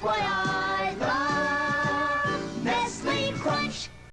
过呀。